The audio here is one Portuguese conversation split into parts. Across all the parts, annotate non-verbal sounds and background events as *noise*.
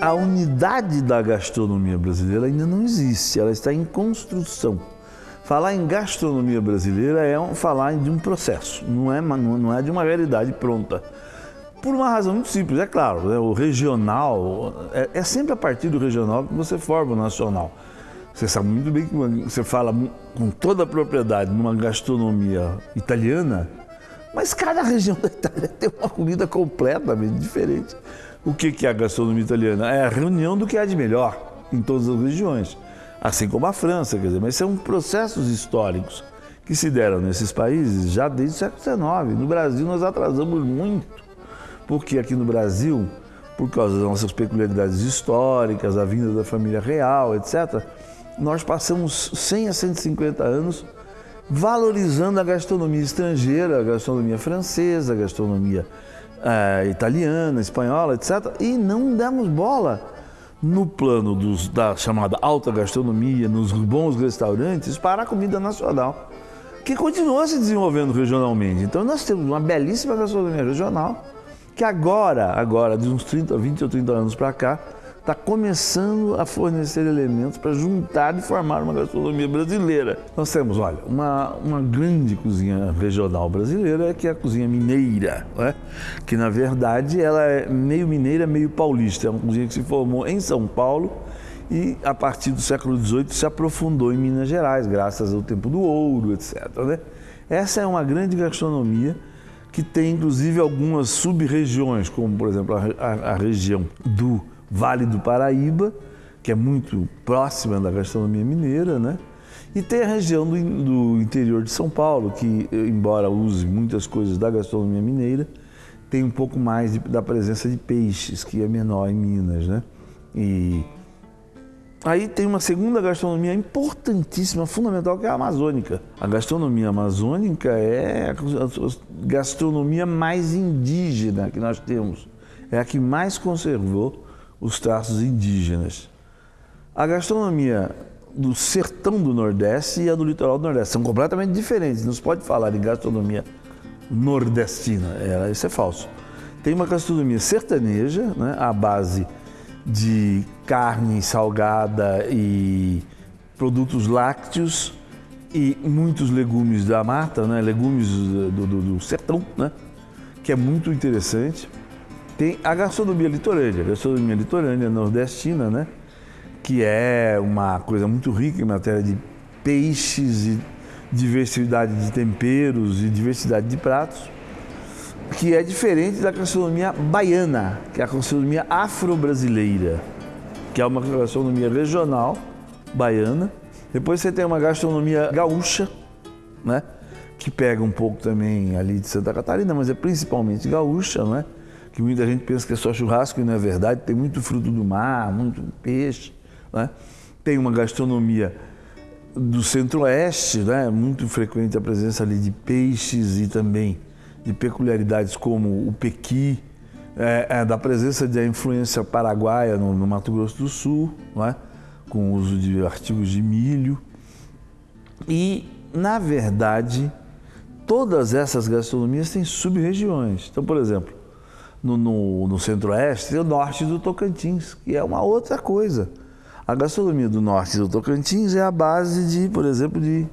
A unidade da gastronomia brasileira ainda não existe, ela está em construção. Falar em gastronomia brasileira é falar de um processo, não é, não é de uma realidade pronta. Por uma razão muito simples, é claro, né, o regional, é, é, sempre a partir do regional que você forma o nacional. Você sabe muito bem que você fala com toda a propriedade numa gastronomia italiana, mas cada região *laughs* da Itália tem uma comida completamente diferente. O que é a gastronomia italiana? É a reunião do que há de melhor em todas as regiões, assim como a França, quer dizer, mas são processos históricos que se deram nesses países já desde o século XIX. No Brasil nós atrasamos muito, porque aqui no Brasil, por causa das nossas peculiaridades históricas, a vinda da família real, etc., nós passamos 100 a 150 anos valorizando a gastronomia estrangeira, a gastronomia francesa, a gastronomia uh, italiana, espanhola, etc. E não damos bola no plano dos, da chamada alta gastronomia, nos bons restaurantes, para a comida nacional, que continua se desenvolvendo regionalmente. Então nós temos uma belíssima gastronomia regional, que agora, agora de uns 30, 20 ou 30 anos para cá, está começando a fornecer elementos para juntar e formar uma gastronomia brasileira. Nós temos, olha, uma, uma grande cozinha regional brasileira, que é a cozinha mineira, né? que na verdade ela é meio mineira, meio paulista. É uma cozinha que se formou em São Paulo e a partir do século XVIII se aprofundou em Minas Gerais, graças ao tempo do ouro, etc. Né? Essa é uma grande gastronomia que tem inclusive algumas sub-regiões, como por exemplo a, a, a região do Vale do Paraíba, que é muito próxima da gastronomia mineira, né? E tem a região do, do, interior de São Paulo, que, embora use muitas coisas da gastronomia mineira, tem um pouco mais de, da presença de peixes, que é menor em Minas, né? E aí tem uma segunda gastronomia importantíssima, fundamental, que é a amazônica. A gastronomia amazônica é a gastronomia mais indígena que nós temos. É a que mais conservou os traços indígenas. A gastronomia do sertão do Nordeste e a do litoral do Nordeste são completamente diferentes. Não se pode falar em gastronomia nordestina, é, isso é falso. Tem uma gastronomia sertaneja, né, à base de carne salgada e produtos lácteos e muitos legumes da mata, né, legumes do, do, do sertão, né, que é muito interessante. Tem a gastronomia litorânea, a gastronomia litorânea nordestina, né? Que é uma coisa muito rica em matéria de peixes e diversidade de temperos e diversidade de pratos, que é diferente da gastronomia baiana, que é a gastronomia afro-brasileira, que é uma gastronomia regional baiana. Depois você tem uma gastronomia gaúcha, né? Que pega um pouco também ali de Santa Catarina, mas é principalmente gaúcha, né? Que muita gente pensa que é só churrasco e não é verdade, tem muito fruto do mar, muito peixe. Né? Tem uma gastronomia do centro-oeste, né? muito frequente a presença ali de peixes e também de peculiaridades como o pequi, é, é, da presença da influência paraguaia no, no Mato Grosso do Sul, né? com o uso de artigos de milho. E, na verdade, todas essas gastronomias têm sub-regiões. Então, por exemplo, no, no, no centro-oeste e o norte do Tocantins, que é uma outra coisa. A gastronomia do norte do Tocantins é a base de, por exemplo, de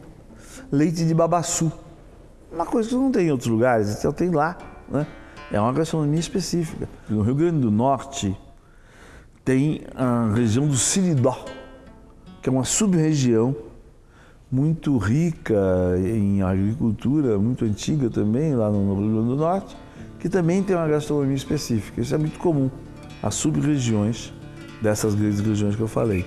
leite de babaçu. Uma coisa que não tem em outros lugares, só tem lá. Né? É uma gastronomia específica. No Rio Grande do Norte tem a região do Siridó, que é uma sub-região muito rica em agricultura, muito antiga também, lá no Rio Grande do Norte, que também tem uma gastronomia específica. Isso é muito comum, as sub-regiões dessas grandes regiões que eu falei.